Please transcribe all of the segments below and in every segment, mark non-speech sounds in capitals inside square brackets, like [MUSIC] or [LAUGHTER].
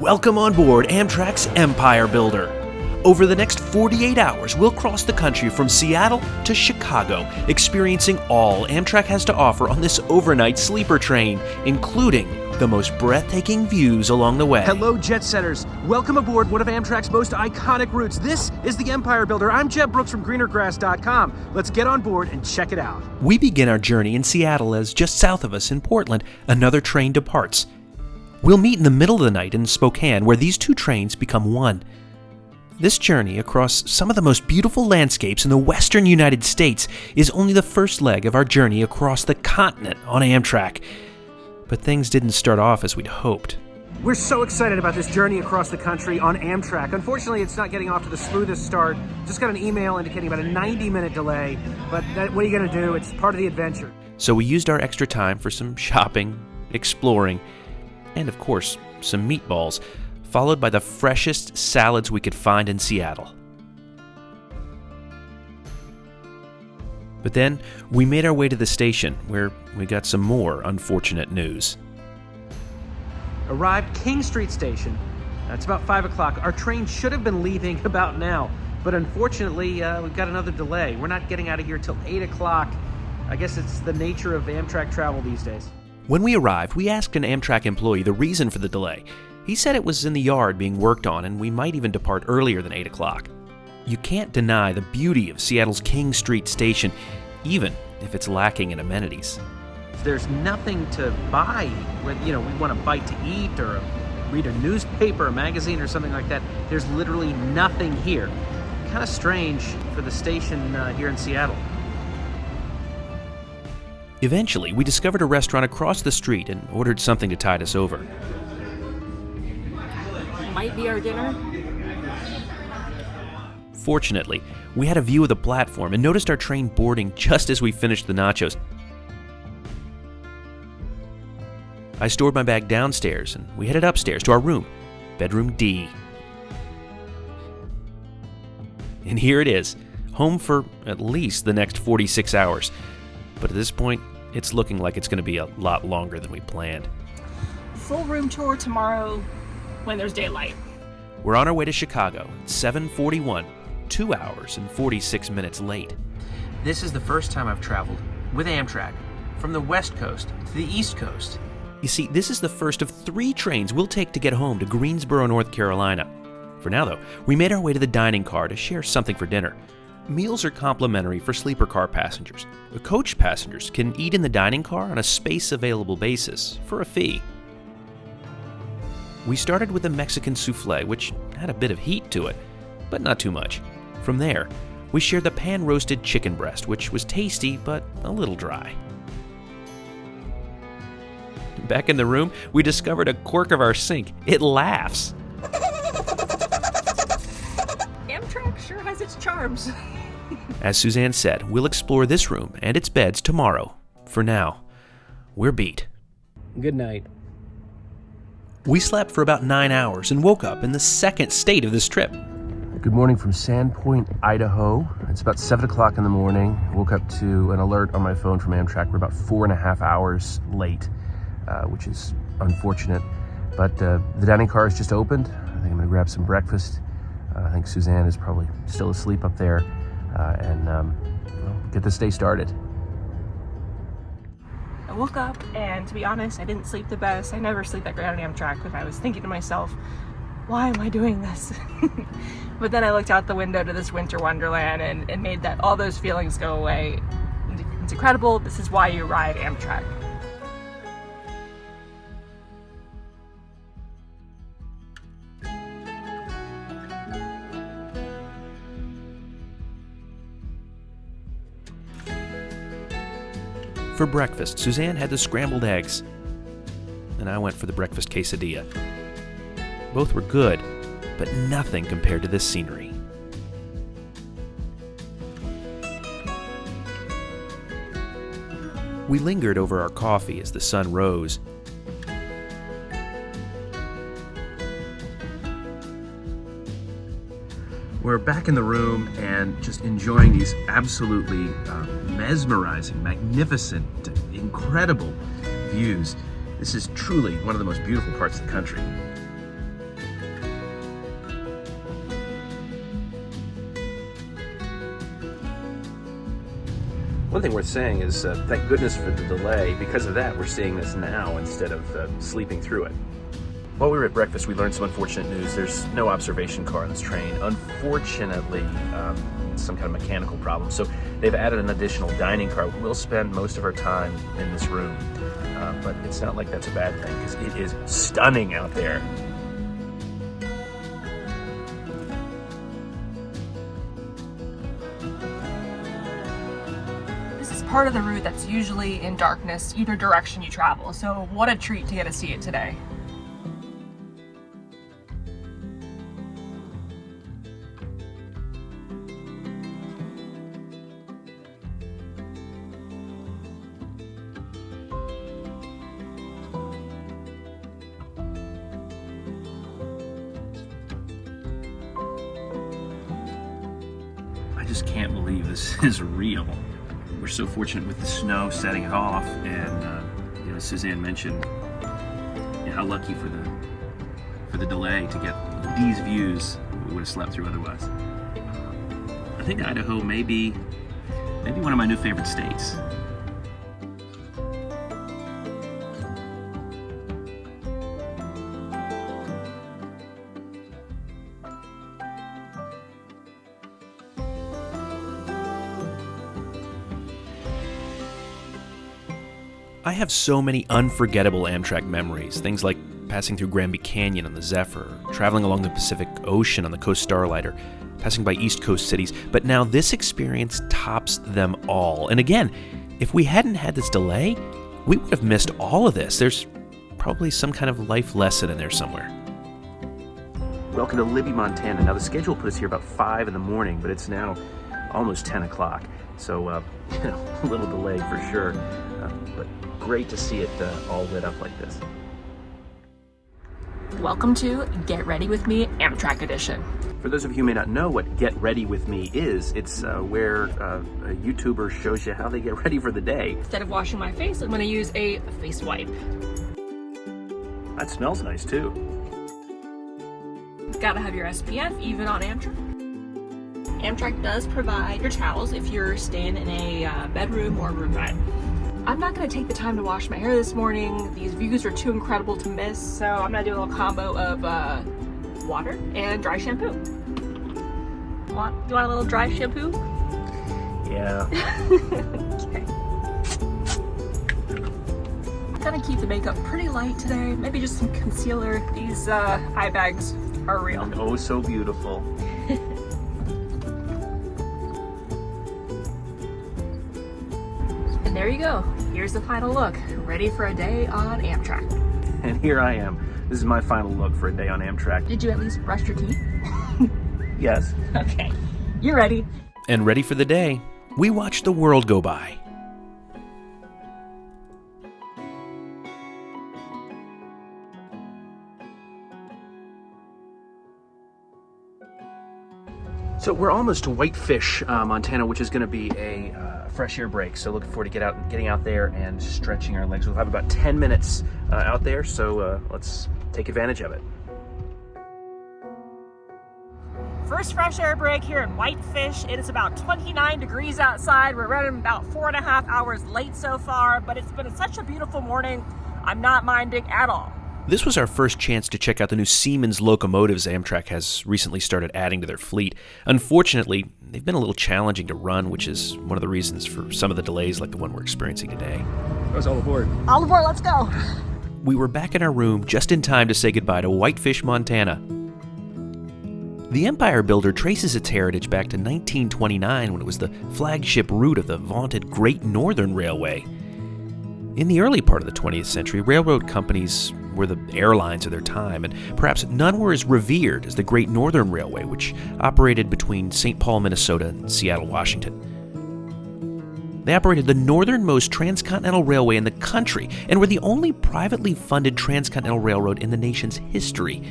Welcome on board Amtrak's Empire Builder. Over the next 48 hours, we'll cross the country from Seattle to Chicago, experiencing all Amtrak has to offer on this overnight sleeper train, including the most breathtaking views along the way. Hello, jet setters. Welcome aboard one of Amtrak's most iconic routes. This is the Empire Builder. I'm Jeb Brooks from greenergrass.com. Let's get on board and check it out. We begin our journey in Seattle as just south of us in Portland, another train departs. We'll meet in the middle of the night in Spokane, where these two trains become one. This journey across some of the most beautiful landscapes in the western United States is only the first leg of our journey across the continent on Amtrak. But things didn't start off as we'd hoped. We're so excited about this journey across the country on Amtrak. Unfortunately, it's not getting off to the smoothest start. Just got an email indicating about a 90 minute delay, but that, what are you going to do? It's part of the adventure. So we used our extra time for some shopping, exploring, and of course, some meatballs followed by the freshest salads we could find in Seattle. But then we made our way to the station where we got some more unfortunate news. Arrived King Street Station. It's about 5 o'clock. Our train should have been leaving [LAUGHS] about now, but unfortunately, uh, we've got another delay. We're not getting out of here till 8 o'clock. I guess it's the nature of Amtrak travel these days. When we arrived, we asked an Amtrak employee the reason for the delay, he said it was in the yard being worked on and we might even depart earlier than 8 o'clock. You can't deny the beauty of Seattle's King Street station, even if it's lacking in amenities. There's nothing to buy you know we want a bite to eat or read a newspaper, a magazine, or something like that. There's literally nothing here. Kind of strange for the station uh, here in Seattle. Eventually, we discovered a restaurant across the street and ordered something to tide us over might be our dinner. Fortunately, we had a view of the platform and noticed our train boarding just as we finished the nachos. I stored my bag downstairs and we headed upstairs to our room, bedroom D. And here it is, home for at least the next 46 hours. But at this point, it's looking like it's going to be a lot longer than we planned. Full room tour tomorrow, when there's daylight. We're on our way to Chicago, 741, 2 hours and 46 minutes late. This is the first time I've traveled with Amtrak from the West Coast to the East Coast. You see, this is the first of three trains we'll take to get home to Greensboro, North Carolina. For now, though, we made our way to the dining car to share something for dinner. Meals are complimentary for sleeper car passengers. The coach passengers can eat in the dining car on a space available basis for a fee. We started with a Mexican souffle, which had a bit of heat to it, but not too much. From there, we shared the pan roasted chicken breast, which was tasty but a little dry. Back in the room, we discovered a quirk of our sink. It laughs. Amtrak sure has its charms. [LAUGHS] As Suzanne said, we'll explore this room and its beds tomorrow. For now, we're beat. Good night. We slept for about nine hours and woke up in the second state of this trip. Good morning from Sandpoint, Idaho. It's about 7 o'clock in the morning. woke up to an alert on my phone from Amtrak. We're about four and a half hours late, uh, which is unfortunate. But uh, the dining car has just opened. I think I'm going to grab some breakfast. Uh, I think Suzanne is probably still asleep up there. Uh, and um, well, get this day started. I woke up and to be honest, I didn't sleep the best. I never sleep that great on Amtrak but I was thinking to myself, why am I doing this? [LAUGHS] but then I looked out the window to this winter wonderland and it made that all those feelings go away. It's incredible. This is why you ride Amtrak. For breakfast, Suzanne had the scrambled eggs, and I went for the breakfast quesadilla. Both were good, but nothing compared to this scenery. We lingered over our coffee as the sun rose. We're back in the room and just enjoying these absolutely uh, mesmerizing, magnificent, incredible views. This is truly one of the most beautiful parts of the country. One thing worth saying is uh, thank goodness for the delay. Because of that, we're seeing this now instead of uh, sleeping through it. While we were at breakfast, we learned some unfortunate news. There's no observation car on this train. Unfortunately, um, some kind of mechanical problem. So they've added an additional dining car. We'll spend most of our time in this room, uh, but it's not like that's a bad thing because it is stunning out there. This is part of the route that's usually in darkness either direction you travel, so what a treat to get to see it today. Real. We're so fortunate with the snow setting it off, and uh, you know, Suzanne mentioned you know, how lucky for the for the delay to get these views we would have slept through otherwise. I think Idaho may be maybe one of my new favorite states. I have so many unforgettable Amtrak memories. Things like passing through Granby Canyon on the Zephyr, traveling along the Pacific Ocean on the Coast Starlighter, passing by East Coast cities. But now this experience tops them all. And again, if we hadn't had this delay, we would have missed all of this. There's probably some kind of life lesson in there somewhere. Welcome to Libby, Montana. Now the schedule put us here about five in the morning, but it's now almost 10 o'clock. So, uh, [LAUGHS] a little delay for sure. Great to see it uh, all lit up like this. Welcome to Get Ready With Me Amtrak Edition. For those of you who may not know what Get Ready With Me is, it's uh, where uh, a YouTuber shows you how they get [LAUGHS] ready for the day. Instead of washing my face, I'm gonna use a face wipe. That smells nice too. Gotta have your SPF even on Amtrak. Amtrak does provide your towels if you're staying in a uh, bedroom or roomette. I'm not gonna take the time to wash my hair this morning. These views are too incredible to miss, so I'm gonna do a little combo of uh, water and dry shampoo. Want, you want a little dry shampoo? Yeah. [LAUGHS] okay. Gonna keep the makeup pretty light today. Maybe just some concealer. These uh, eye bags are real. And oh, so beautiful. [LAUGHS] And there you go. Here's the final look. Ready for a day on Amtrak. And here I am. This is my final look for a day on Amtrak. Did you at least brush your teeth? [LAUGHS] Yes. Okay. you're ready? And ready for the day, we watch the world go by. So we're almost to Whitefish, uh, Montana, which is going to be a uh, fresh air break. So looking forward to get out, getting out there and stretching our legs. We'll have about 10 minutes uh, out there, so uh, let's take advantage of it. First fresh air break here in Whitefish. It is about 29 degrees outside. We're running about four and a half hours late so far, but it's been such a beautiful morning. I'm not minding at all. This was our first chance to check out the new Siemens locomotives Amtrak has recently started adding to their fleet. Unfortunately, they've been a little challenging to run, which is one of the reasons for some of the delays like the one we're experiencing today. That was all aboard. All aboard, let's go. We were back in our room just in time to say goodbye to Whitefish, Montana. The Empire Builder traces its heritage back to 1929 when it was the flagship route of the vaunted Great Northern Railway. In the early part of the 20th century, railroad companies were the airlines of their time, and perhaps none were as revered as the Great Northern Railway, which operated between St. Paul, Minnesota and Seattle, Washington. They operated the northernmost transcontinental railway in the country and were the only privately funded transcontinental railroad in the nation's history.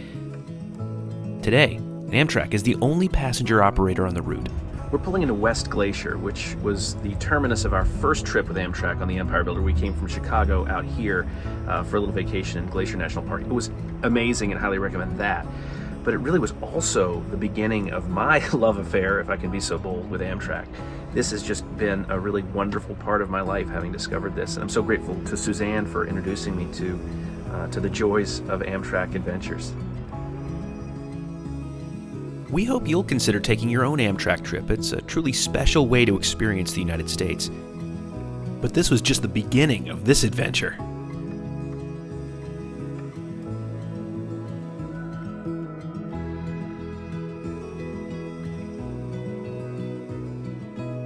Today, Amtrak is the only passenger operator on the route. We're pulling into West Glacier, which was the terminus of our first trip with Amtrak on the Empire Builder. We came from Chicago out here uh, for a little vacation in Glacier National Park. It was amazing and highly recommend that. but it really was also the beginning of my [LAUGHS] love affair, if I can be so bold, with Amtrak. This has just been a really wonderful part of my life having discovered this, and I'm so grateful to Suzanne for introducing me to, uh, to the joys of Amtrak adventures. We hope you'll consider taking your own Amtrak trip. It's a truly special way to experience the United States. But this was just the beginning of this adventure.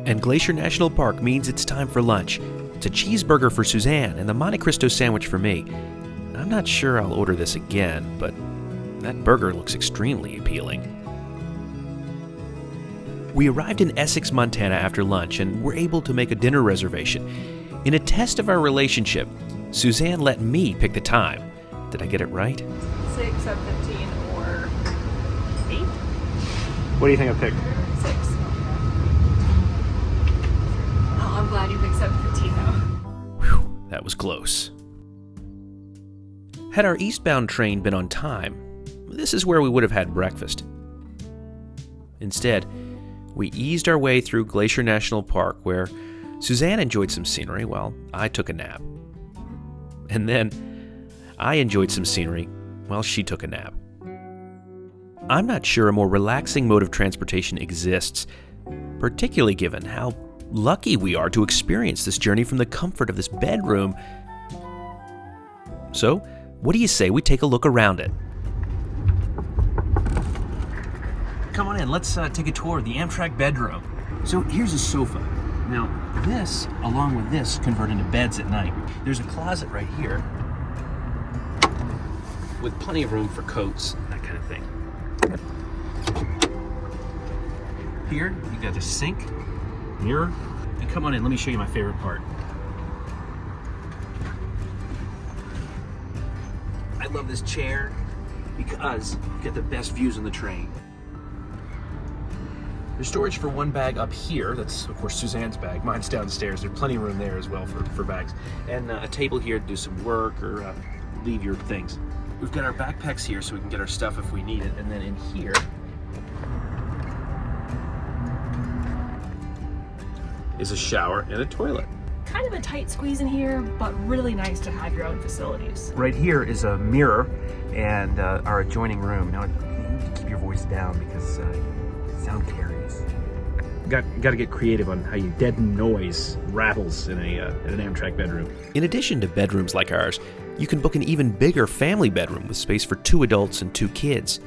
And Glacier National Park means it's time for lunch. It's a cheeseburger for Suzanne and the Monte Cristo sandwich for me. I'm not sure I'll order this again, but that burger looks extremely appealing. We arrived in Essex, Montana after lunch and were able to make a dinner reservation. In a test of our relationship, Suzanne let me pick the time. Did I get it right? 6, 7, 15, or 8? What do you think I picked? 6. Oh, I'm glad you picked 715 though. Whew, that was close. Had our eastbound train been on time, this is where we would have had breakfast. Instead, we eased our way through Glacier National Park, where Suzanne enjoyed some scenery while I took a nap. And then I enjoyed some scenery while she took a nap. I'm not sure a more relaxing mode of transportation exists, particularly given how lucky we are to experience this journey from the comfort of this bedroom. So, what do you say we take a look around it? Come in, let's uh, take a tour of the Amtrak bedroom. So here's a sofa. Now, this, along with this, convert into beds at night. There's a closet right here with plenty of room for coats, that kind of thing. Here, you got a sink, mirror, and come on in, let me show you my favorite part. I love this chair because you get the best views on the train. There's storage for one bag up here. That's, of course, Suzanne's bag. Mine's downstairs. There's plenty of room there as well for, for bags. And uh, a table here to do some work or uh, leave your things. We've got our backpacks here so we can get our stuff if we need it. And then in here, is a shower and a toilet. Kind of a tight squeeze in here, but really nice to have your own facilities. Right here is a mirror and uh, our adjoining room. Now, you need to keep your voice down because uh, sound carries. Got, got to get creative on how you deaden noise, rattles in, a, uh, in an Amtrak bedroom. In addition to bedrooms like ours, you can book an even bigger family bedroom with space for two adults and two kids.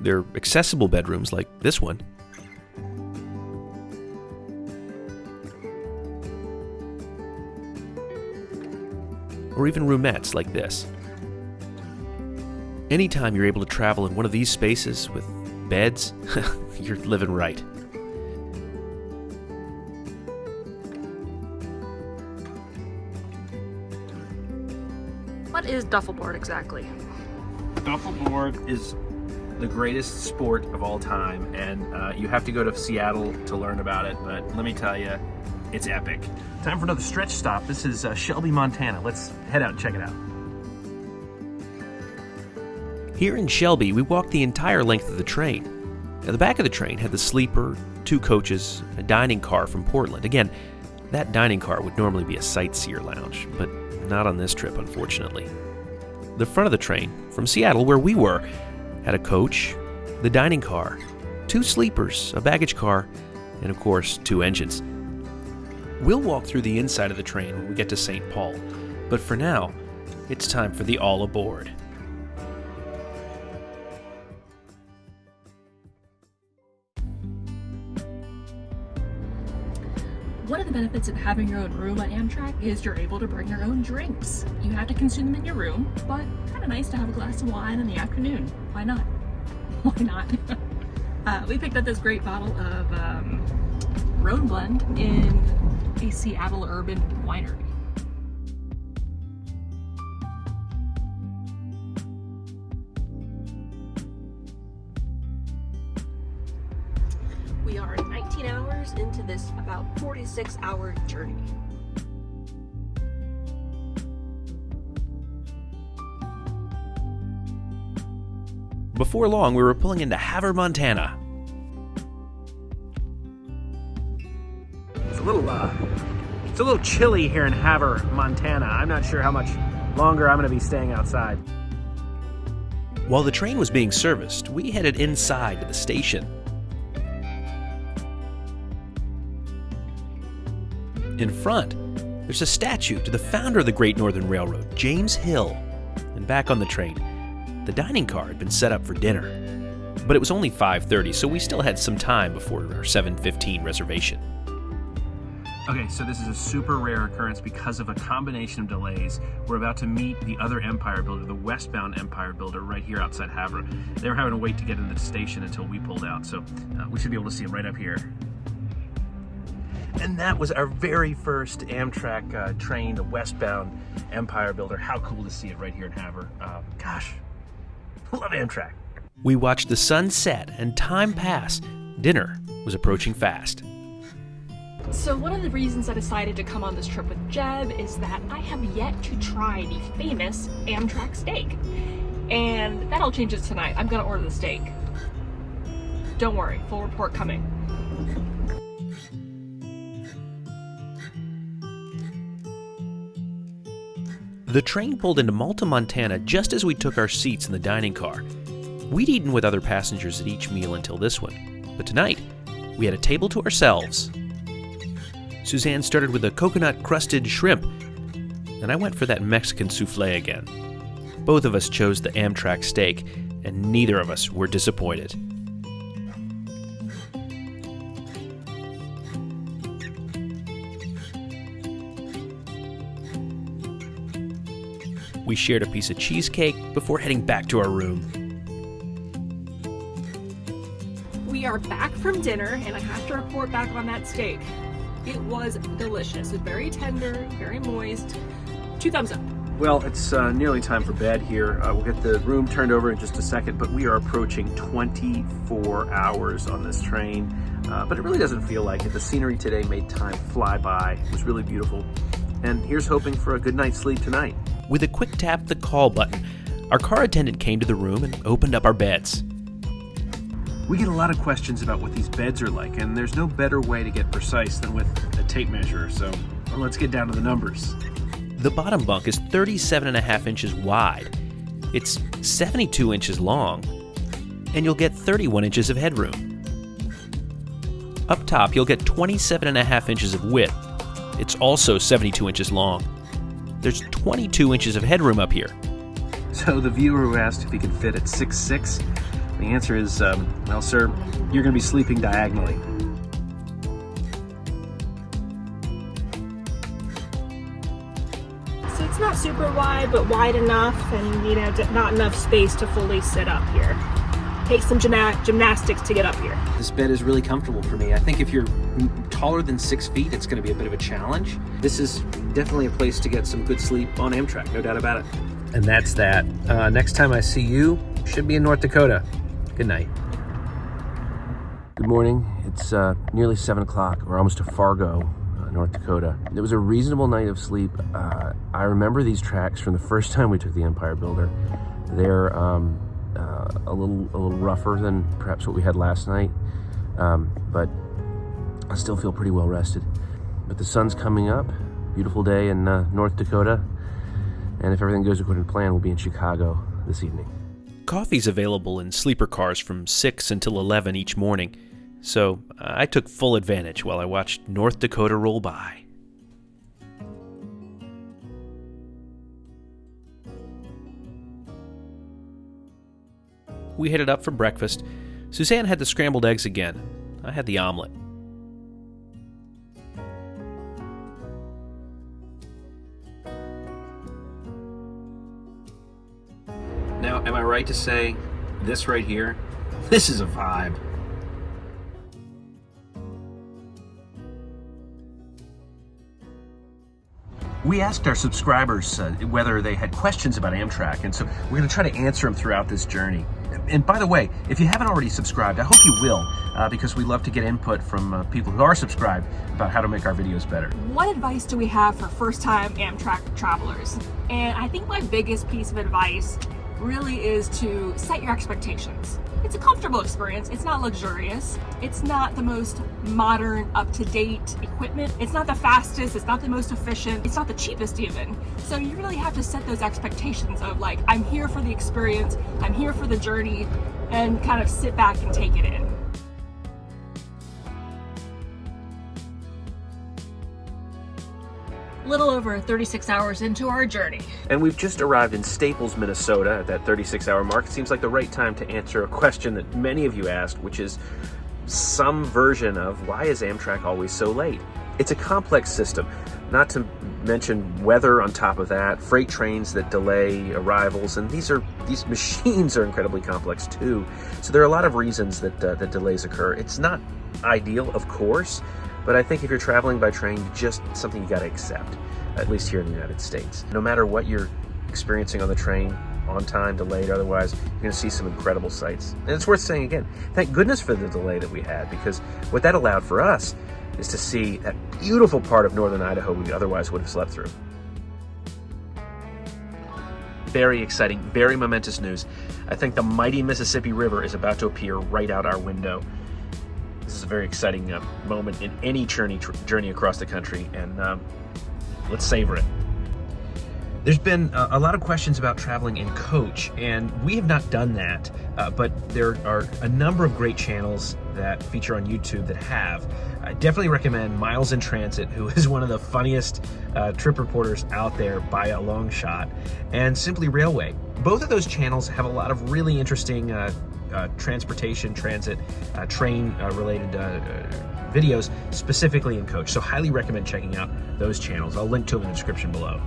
There are accessible bedrooms like this one. Or even roomettes like this. Anytime you're able to travel in one of these spaces with beds, [LAUGHS] you're living right. What is duffelboard exactly? Duffelboard is the greatest sport of all time, and uh, you have to go to Seattle to learn about it, but let me tell you, it's epic. Time for another stretch stop. This is uh, Shelby, Montana. Let's head out and check it out. Here in Shelby, we walked the entire length of the train. Now, the back of the train had the sleeper, two coaches, a dining car from Portland. Again, that dining car would normally be a sightseer lounge, but not on this trip, unfortunately. The front of the train, from Seattle, where we were, had a coach, the dining car, two sleepers, a baggage car, and of course, two engines. We'll walk through the inside of the train when we get to St. Paul, but for now, it's time for the all aboard. Benefits of having your own room on Amtrak is you're able to bring your own drinks. You have to consume them in your room, but kind of nice to have a glass of wine in the afternoon. Why not? [LAUGHS] Why not? [LAUGHS] uh, we picked up this great bottle of um, Rhone Blend in a Seattle urban winery. 46 hour journey. Before long, we were pulling into Havre, Montana. It's a little, uh, it's a little chilly here in Havre, Montana. I'm not sure how much longer I'm going to be staying outside. While the train was being serviced, we headed inside to the station. In front, there's a statue to the founder of the Great Northern Railroad, James Hill. And back on the train, the dining car had been set up for dinner. But it was only 5:30, so we still had some time before our 7:15 reservation. Okay, so this is a super rare occurrence because of a combination of delays. We're about to meet the other Empire builder, the westbound Empire builder, right here outside Havre. They were having to wait to get into the station until we pulled out, so uh, we should be able to see them right up here. And that was our very first Amtrak uh, train, the westbound Empire builder. How cool to see it right here in Havre. Uh, gosh, love Amtrak. We watched the sun set and time pass. Dinner was approaching fast. So one of the reasons I decided to come on this trip with Jeb is that I have yet to try the famous Amtrak steak. And that all changes tonight. I'm gonna order the steak. Don't worry, full report coming. The train pulled into Malta, Montana just as we took our seats in the dining car. We'd eaten with other passengers at each meal until this one, but tonight we had a table to ourselves. Suzanne started with a coconut crusted shrimp, and I went for that Mexican souffle again. Both of us chose the Amtrak steak, and neither of us were disappointed. We shared a piece of cheesecake before heading back to our room. We are back from dinner and I have to report back on that steak. It was delicious. It's very tender, very moist. Two thumbs up. Well, it's uh, nearly time for bed here. Uh, we'll get the room turned over in just a second, but we are approaching 24 hours on this train. Uh, but it really doesn't feel like it. The scenery today made time fly by. It was really beautiful. And here's hoping for a good night's sleep tonight. With a quick tap of the call button, our car attendant came to the room and opened up our beds. We get a lot of questions about what these beds are like, and there's no better way to get precise than with a tape measure, so let's get down to the numbers. The bottom bunk is 37 and a half inches wide. It's 72 inches long, and you'll get 31 inches of headroom. Up top, you'll get 27 and a half inches of width. It's also 72 inches long. There's 22 inches of headroom up here. So the viewer who asked if he could fit at 6'6", the answer is, um, well, sir, you're going to be sleeping diagonally. So it's not super wide, but wide enough and, you know, not enough space to fully sit up here. Take some gymna- gymnastics to get up here. This bed is really comfortable for me. I think if you're taller than six feet, it's going to be a bit of a challenge. This is definitely a place to get some good sleep on Amtrak, no doubt about it. And that's that. Uh, next time I see you, should be in North Dakota. Good night. Good morning. It's uh, nearly 7 o'clock. We're almost to Fargo, uh, North Dakota. It was a reasonable night of sleep. Uh, I remember these tracks from the first time we took the Empire Builder. They're um, uh, a little a little rougher than perhaps what we had last night, um, but I still feel pretty well rested. But the sun's coming up. Beautiful day in uh, North Dakota. And if everything goes according to plan, we'll be in Chicago this evening. Coffee's available in sleeper cars from 6 until 11 each morning, so I took full advantage while I watched North Dakota roll by. We headed up for breakfast. Suzanne had the scrambled eggs again. I had the omelet. Now, am I right to say this right here? This is a vibe. We asked our subscribers uh, whether they had questions about Amtrak, and so we're going to try to answer them throughout this journey. And by the way, if you haven't already subscribed, I hope you will, uh, because we love to get input from uh, people who are subscribed about how to make our videos better. What advice do we have for first time Amtrak travelers? And I think my biggest piece of advice really is to set your expectations. It's a comfortable experience. It's not luxurious. It's not the most modern, up-to-date equipment. It's not the fastest. It's not the most efficient. It's not the cheapest even. So you really have to set those expectations of like, I'm here for the experience. I'm here for the journey and kind of sit back and take it in. Little over 36 hours into our journey. And we've just arrived in Staples, Minnesota at that 36 hour mark. It seems like the right time to answer a question that many of you asked, which is some version of why is Amtrak always so late? It's a complex system, not to mention weather on top of that, freight trains that delay arrivals, and these are these [LAUGHS] machines are incredibly complex too. So there are a lot of reasons that uh, that delays occur. It's not ideal, of course, but I think if you're traveling by train, just something you got to accept, at least here in the United States. No matter what you're experiencing on the train, on time, delayed, otherwise, you're to see some incredible sights. And it's worth saying again, thank goodness for the delay that we had, because what that allowed for us is to see that beautiful part of northern Idaho we otherwise would have slept through. Very exciting, very momentous news. I think the mighty Mississippi River is about to appear right out our window. Is a very exciting uh, moment in any journey journey across the country, and um, let's savor it. There's been a, a, lot of questions about traveling in coach, and we have not done that, uh, but there are a number of great channels that feature on YouTube that have. I definitely recommend Miles in Transit, who [LAUGHS] is one of the funniest uh, trip reporters out there by a long shot, and Simply Railway. Both of those channels have a lot of really interesting uh, transportation, transit, uh, train uh, related uh, videos specifically in coach. So highly recommend checking out those channels. I'll link to them in the description below.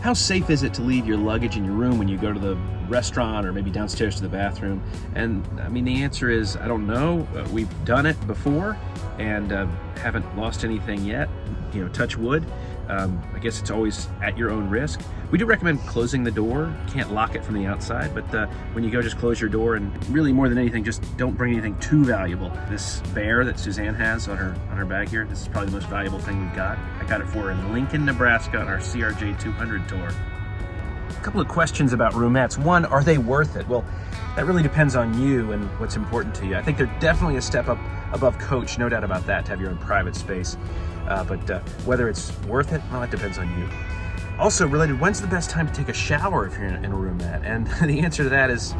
How safe is it to leave your luggage in your room when you go to the restaurant or maybe downstairs to the bathroom? And I mean, the answer is, I don't know. Uh, we've done it before and haven't lost anything yet. You know, touch wood. Um, I guess it's always at your own risk. We do recommend closing the door. Can't lock it from the outside, but uh, when you go, just close your door and really more than anything, just don't bring anything too valuable. This bear that Suzanne has on her on her bag here, this is probably the most valuable thing we've got. I got it for her in Lincoln, Nebraska on our CRJ 200 tour. A couple of questions about roomettes. One, are they worth it? Well, that really depends on you and what's important to you. I think they're definitely a step up above coach, no doubt about that, to have your own private space. Uh, but uh, whether it's worth it, well, it depends on you. Also related, when's the best time to take a shower if you're in a room roomette? And [LAUGHS] the answer to that is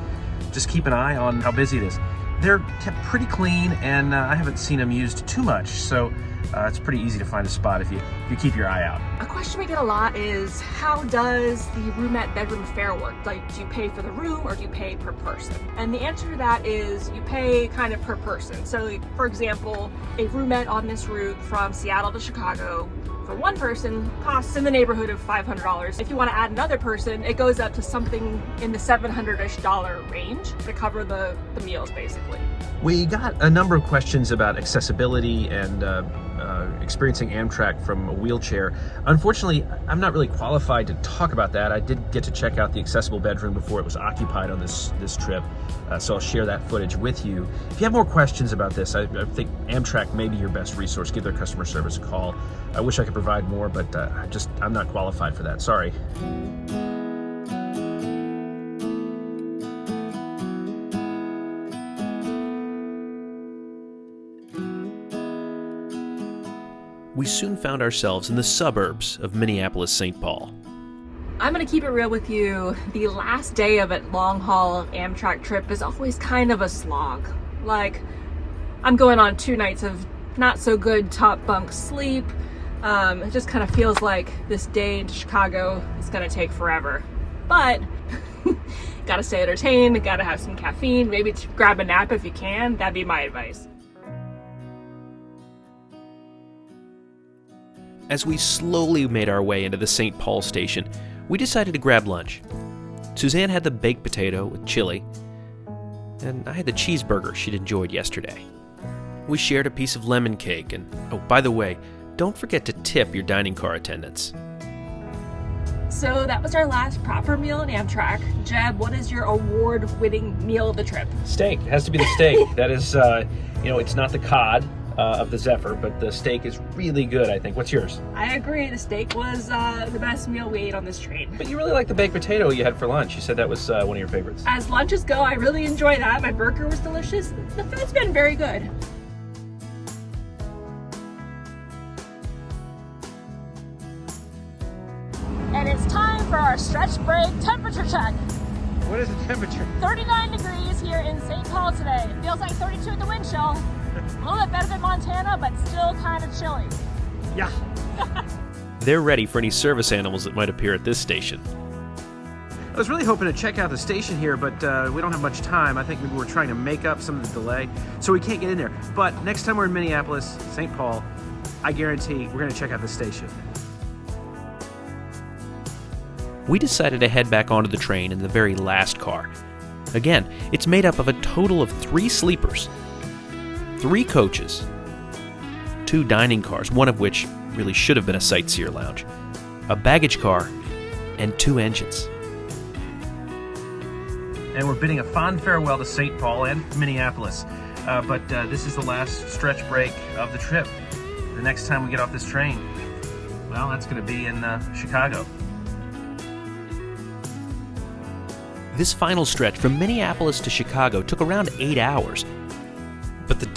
just keep an eye on how busy it is. They're kept pretty clean and uh, I haven't seen them used too much. So uh, it's pretty easy to find a spot if you, if you keep your eye out. A question we get a lot is how does the roomette bedroom fare work? Like do you pay for the room or do you pay per person? And the answer to that is you pay kind of per person. So for example, a roomette on this route from Seattle to Chicago for one person costs in the neighborhood of $500. If you want to add another person, it goes up to something in the 700-ish dollar range to cover the, the meals basically. We got a number of questions about accessibility and uh, uh, experiencing Amtrak from a wheelchair. Unfortunately, I'm not really qualified to talk about that. I did get to check out the accessible bedroom before it was occupied on this, this trip, uh, so I'll share that footage with you. If you have more questions about this, I, I, think Amtrak may be your best resource. Give their customer service a call. I wish I could provide more, but uh, I just, I'm not qualified for that. Sorry. We soon found ourselves in the suburbs of Minneapolis St. Paul. I'm gonna keep it real with you. The last day of a long haul Amtrak trip is always kind of a slog. Like, I'm going on two nights of not so good top bunk sleep. Um, it just kind of feels like this day in Chicago is gonna take forever. But, [LAUGHS] gotta stay entertained, gotta have some caffeine, maybe grab a nap if you can. That'd be my advice. As we slowly made our way into the St. Paul station, we decided to grab lunch. Suzanne had the baked potato with chili, and I had the cheeseburger she'd enjoyed yesterday. We shared a piece of lemon cake, and oh, by the way, don't forget to tip your dining car attendants. So that was our last proper meal in Amtrak. Jeb, what is your award-winning meal of the trip? Steak. It has to be the steak. [LAUGHS] that is, uh, you know, it's not the cod uh, of the Zephyr, but the steak is really good, I think. What's yours? I agree. The steak was uh, the best meal we ate on this train. But you really like the baked potato you had for lunch. You said that was uh, one of your favorites. As lunches go, I really enjoy that. My burger was delicious. The food's been very good. And it's time for our stretch break temperature check. What is the temperature? 39 degrees here in St. Paul today. It feels like 32 at the wind chill. A little bit better than Montana, but still kind of chilly. Yeah. [LAUGHS] They're ready for any service animals that might appear at this station. I was really hoping to check out the station here, but uh, we don't have much time. I think maybe we're trying to make up some of the delay, so we can't get in there. But next time we're in Minneapolis, St. Paul, I guarantee we're going to check out the station. We decided to head back onto the train in the very last car. Again, it's made up of a total of three sleepers, three coaches, two dining cars, one of which really should have been a sightseer lounge, a baggage car, and two engines. And we're bidding a fond farewell to St. Paul and Minneapolis. Uh, but uh, this is the last stretch break of the trip. The next time we get off this train, well, that's going to be in uh, Chicago. This final stretch from Minneapolis to Chicago took around eight hours,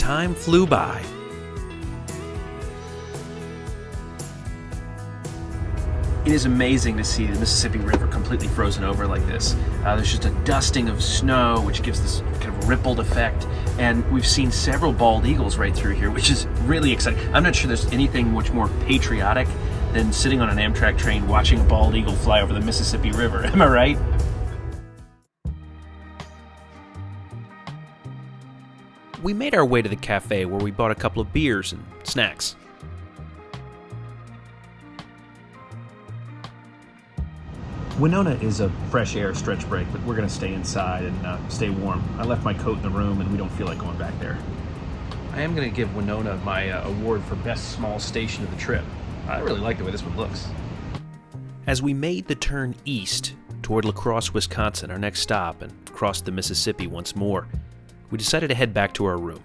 time flew by. It is amazing to see the Mississippi River completely frozen over like this. Uh, there's just a dusting of snow, which gives this kind of rippled effect. And we've seen several bald eagles right through here, which is really exciting. I'm not sure there's anything much more patriotic than sitting on an Amtrak train watching a bald eagle fly over the Mississippi River. [LAUGHS] Am I right? We made our way to the cafe where we bought a couple of beers and snacks. Winona is a fresh air stretch break, but we're going to stay inside and uh, stay warm. I left my coat in the room and we don't feel like going back there. I am going to give Winona my uh, award for best small station of the trip. I really like the way this one looks. As we made the turn east toward La Crosse, Wisconsin, our next stop, and crossed the Mississippi once more, we decided to head back to our room.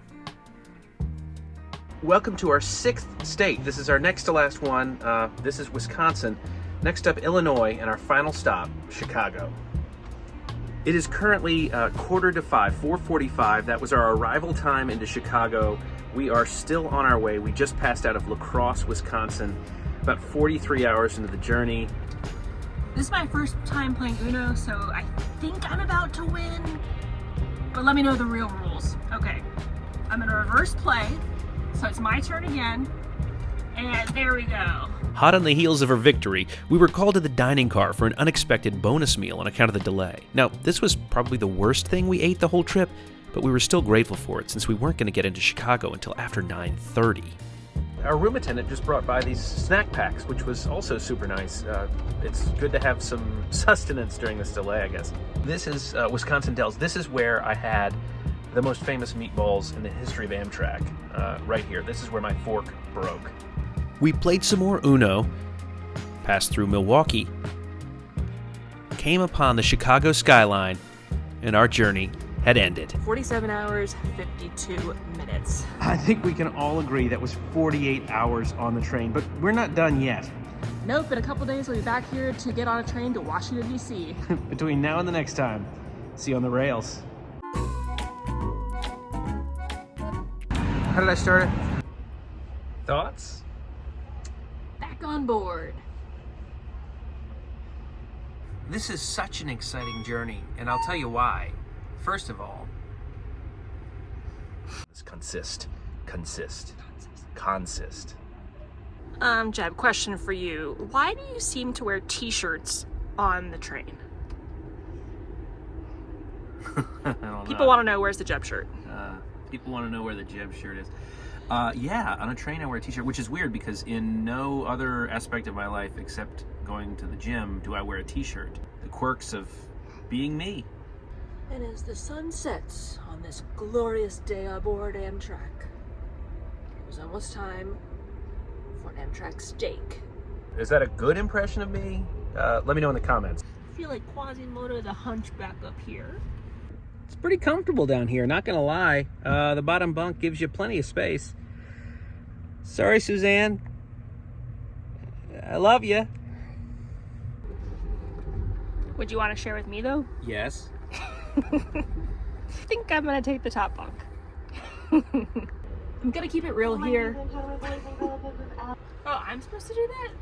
Welcome to our sixth state. This is our next to last one. Uh, this is Wisconsin. Next up, Illinois, and our final stop, Chicago. It is currently uh, quarter to five, 4:45. That was our arrival time into Chicago. We are still on our way. We just passed out of La Crosse, Wisconsin. About 43 hours into the journey. This is my first time playing Uno, so I think I'm about to win. But let me know the real rules. Okay, I'm in a reverse play, so it's my turn again. And there we go. Hot on the heels of her victory, we were called to the dining car for an unexpected bonus meal on account of the delay. Now, this was probably the worst thing we ate the whole trip, but we were still grateful for it since we weren't going to get into Chicago until after 9:30. Our room attendant just brought by these snack packs, which was also super nice. Uh, it's good to have some [LAUGHS] sustenance during this delay, I guess. This is uh, Wisconsin Dells. This is where I had the most famous meatballs in the history of Amtrak. Uh, right here. This is where my fork broke. We played some more Uno, passed through Milwaukee, came upon the Chicago skyline, and our journey had ended. 47 hours, 52 minutes. I think we can all agree that was 48 hours on the train, but we're not done yet. Nope, in a couple days we'll be back here to get on a train to Washington, D.C. [LAUGHS] Between now and the next time, see you on the rails. How did I start it? Thoughts? Back on board. This is such an exciting journey, and I'll tell you why. First of all, consist, consist, consist. Um, Jeb, question for you. Why do you seem to wear t-shirts on the train? [LAUGHS] People want to know where's the Jeb shirt. Uh, people want to know where the Jeb shirt is. Uh, yeah, on a train I wear a t-shirt, which is weird because in no other aspect of my life except going to the gym do I wear a t-shirt. The quirks of being me. And as the sun sets on this glorious day aboard Amtrak, it was almost time for an Amtrak steak. Is that a good impression of me? Uh, let me know in the comments. I feel like Quasimodo the hunchback up here. It's pretty comfortable down here, not gonna lie. Uh, the bottom bunk gives you plenty of space. Sorry, Suzanne. I love you. Would you want to share with me though? Yes. I [LAUGHS] think I'm gonna take the top bunk. [LAUGHS] I'm gonna keep it real here. Oh, I'm supposed to do that?